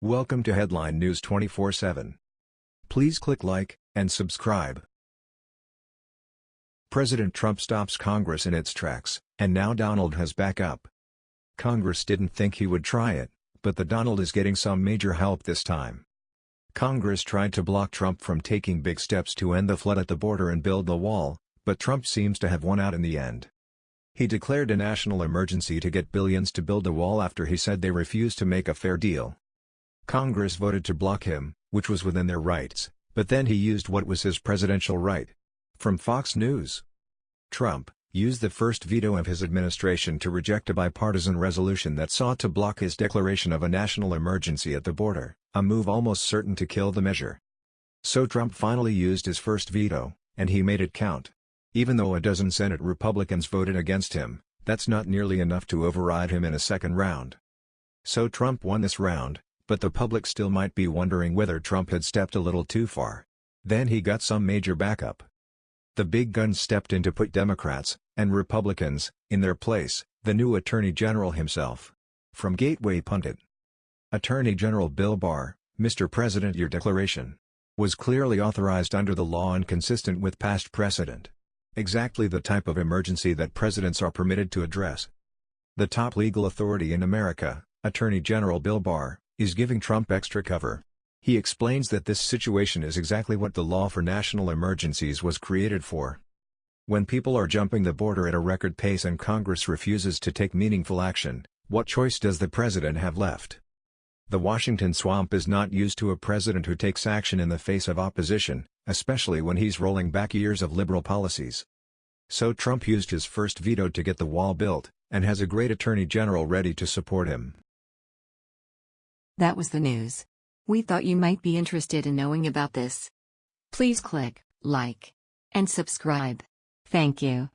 Welcome to Headline News 24/7. Please click like and subscribe. President Trump stops Congress in its tracks, and now Donald has back up. Congress didn't think he would try it, but the Donald is getting some major help this time. Congress tried to block Trump from taking big steps to end the flood at the border and build the wall, but Trump seems to have won out in the end. He declared a national emergency to get billions to build a wall after he said they refused to make a fair deal. Congress voted to block him, which was within their rights, but then he used what was his presidential right. From Fox News. Trump used the first veto of his administration to reject a bipartisan resolution that sought to block his declaration of a national emergency at the border, a move almost certain to kill the measure. So Trump finally used his first veto, and he made it count. Even though a dozen Senate Republicans voted against him, that's not nearly enough to override him in a second round. So Trump won this round, but the public still might be wondering whether Trump had stepped a little too far. Then he got some major backup. The big guns stepped in to put Democrats, and Republicans, in their place, the new Attorney General himself. From Gateway Pundit Attorney General Bill Barr, Mr. President your declaration was clearly authorized under the law and consistent with past precedent. Exactly the type of emergency that presidents are permitted to address. The top legal authority in America, Attorney General Bill Barr, is giving Trump extra cover. He explains that this situation is exactly what the law for national emergencies was created for. When people are jumping the border at a record pace and Congress refuses to take meaningful action, what choice does the president have left? The Washington swamp is not used to a president who takes action in the face of opposition, especially when he's rolling back years of liberal policies. So Trump used his first veto to get the wall built, and has a great attorney general ready to support him. That was the news. We thought you might be interested in knowing about this. Please click like and subscribe. Thank you.